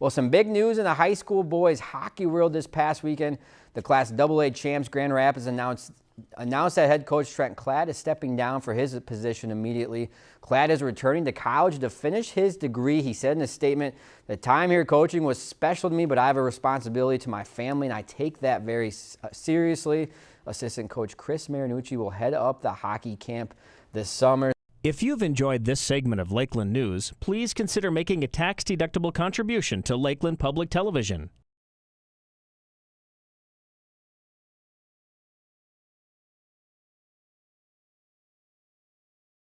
Well, some big news in the high school boys hockey world this past weekend. The Class AA champs Grand Rapids announced announced that head coach Trent Klatt is stepping down for his position immediately. Klatt is returning to college to finish his degree. He said in a statement, the time here coaching was special to me, but I have a responsibility to my family, and I take that very uh, seriously. Assistant coach Chris Marinucci will head up the hockey camp this summer. If you've enjoyed this segment of Lakeland News, please consider making a tax-deductible contribution to Lakeland Public Television.